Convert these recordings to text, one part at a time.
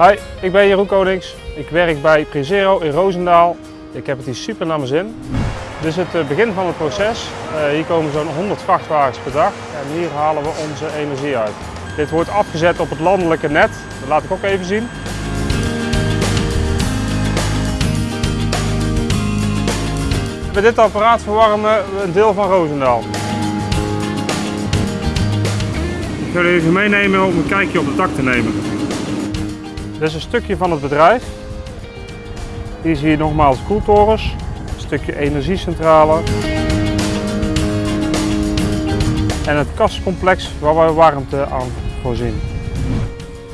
Hi, ik ben Jeroen Konings. Ik werk bij Prezero in Roosendaal. Ik heb het hier super naar mijn zin. Dit is het eh, begin van het proces. Uh, hier komen zo'n 100 vrachtwagens per dag en hier halen we onze energie uit. Dit wordt afgezet op het landelijke net. Dat laat ik ook even zien. Met dit apparaat verwarmen we een deel van Roosendaal. Ik ga jullie even meenemen om een kijkje op het dak te nemen. Dit is een stukje van het bedrijf. Hier zie je nogmaals koeltorens, een stukje energiecentrale. En het kastcomplex waar we warmte aan voorzien.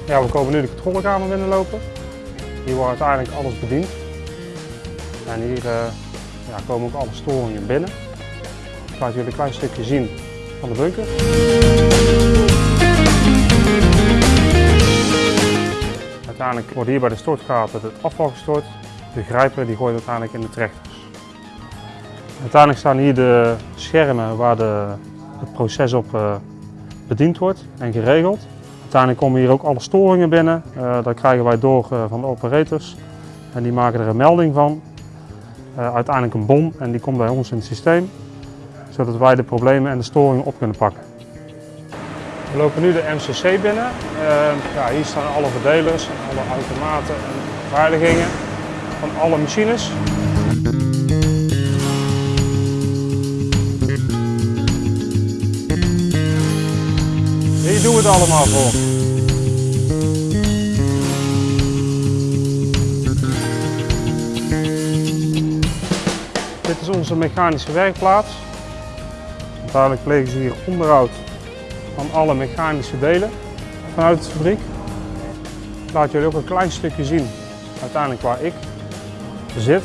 Ja, we komen nu de controlekamer binnenlopen. Hier wordt uiteindelijk alles bediend. En hier uh, ja, komen ook alle storingen binnen. Ik laat jullie een klein stukje zien van de bunker. Uiteindelijk wordt hier bij de stortgaten het afval gestort. De grijper die gooit uiteindelijk in de trechters. Uiteindelijk staan hier de schermen waar de, het proces op uh, bediend wordt en geregeld. Uiteindelijk komen hier ook alle storingen binnen. Uh, dat krijgen wij door uh, van de operators. En die maken er een melding van. uiteindelijk een bom en die komt bij ons in het systeem. Zodat wij de problemen en de storingen op kunnen pakken. We lopen nu de MCC binnen. Uh, ja, hier staan alle verdelers alle automaten en beveiligingen van alle machines. Hier doen we het allemaal voor. Dit is onze mechanische werkplaats. Uiteindelijk plegen ze hier onderhoud van alle mechanische delen vanuit de fabriek. Ik laat jullie ook een klein stukje zien, uiteindelijk waar ik zit.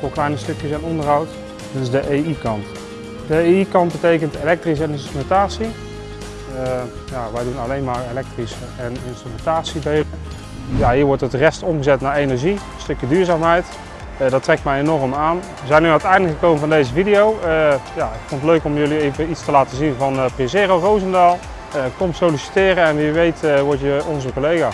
Voor kleine stukjes en onderhoud. Dit is de EI-kant. De EI-kant betekent elektrische en instrumentatie. Uh, ja, wij doen alleen maar elektrische en instrumentatiedelen. Ja, hier wordt het rest omgezet naar energie, een stukje duurzaamheid. Uh, dat trekt mij enorm aan. We zijn nu aan het einde gekomen van deze video. Uh, ja, ik vond het leuk om jullie even iets te laten zien van uh, Prezero Roosendaal. kom solliciteren en wie weet word je onze collega.